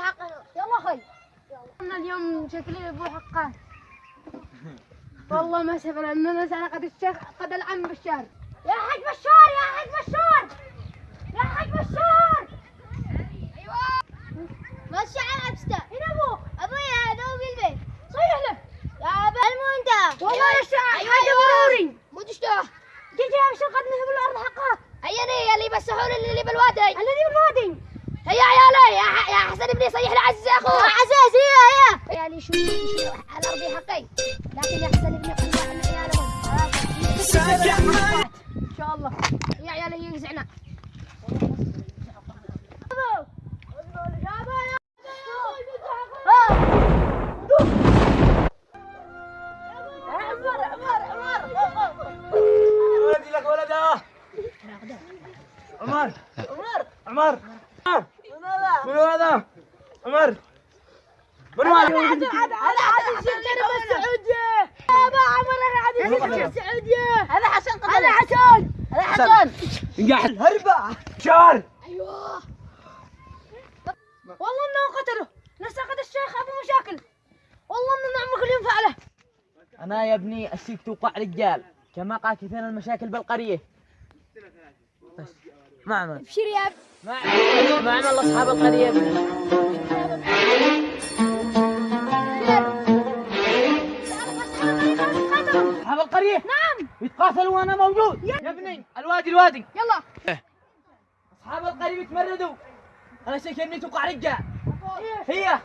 في يلا خي أنا اليوم شكلي ابو حقان والله ما سبب اننا سرقت الشيخ قد العم بشار يا حاج بشار يا حاج بشار يا حاج بشار أيوه ماشي على ابستا هنا أبوك ابويا هذا هو بالبيت صيح له يا ابا المو والله يا أيوة، حاجة. ضروري مو تشتوه جيجي يا شيخ قد نهب الأرض حقها هيا اللي بسحول اللي بالوادي الذي بالوادي هيا عيالي يا, ح... يا صيح لعزيز اخوه عزيز هي هي. عيالي شو شو على أرضي حقي. لكن يا حسن ابني قل عن عيالهم إن شاء الله. يا عيالي ينزعنا. ولدي لك ولده. عمر. عمر. عمر. من هذا؟ عمر. من هذا هذا عادل شرطنا بالسعودية هذا عمر أنا عادل شرطنا بالسعودية هذا حسن هذا حسن. هذا حسن. قاعد هربة شار أيوه. والله إنه قتله. نسقط الشيخ أبو مشاكل. والله إنه نعم كل يوم فعله. أنا يا ابني أشيك توقع رجال. كما قال كثير المشاكل بالقرية. بس ما عمل ابشر يا ما عمل ما عمل أصحاب القرية. القرية نعم. يتقاتلوا وأنا موجود. يا ابني الوادي الوادي. يلا. أصحاب القرية يتمردوا. أنا شايف إني توقع رجال هي.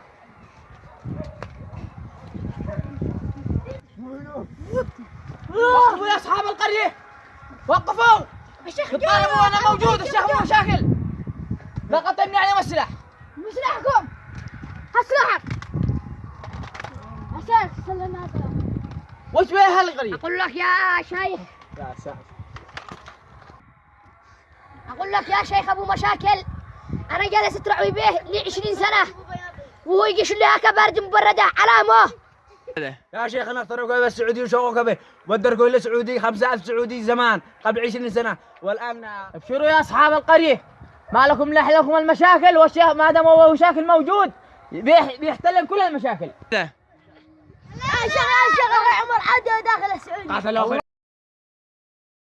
وقفوا يا أصحاب القرية. وقفوا. الشيخ يطالبوا وأنا موجود. الشيخ مو مشاكل. لا قتلني عليهم السلاح مسلحكم اسلحك عشان سلمات وش بها هالقرية أقول لك يا شيخ. يا ساتر أقول لك يا شيخ أبو مشاكل. أنا جالس اترعوي به لي 20 سنة. وهو يقش لي هكا برد مبردة. علامة. يا شيخ أنا اخترعوا به السعودي وشوقوا به. ودركوا إلى سعودي 5000 سعودي زمان قبل 20 سنة. والآن ابشروا يا أصحاب القرية. ما لكم لكم المشاكل. والشيخ ما دام هو مشاكل موجود بيح- بيحتلم كل المشاكل. عاد داخل السعوديه قاتلوا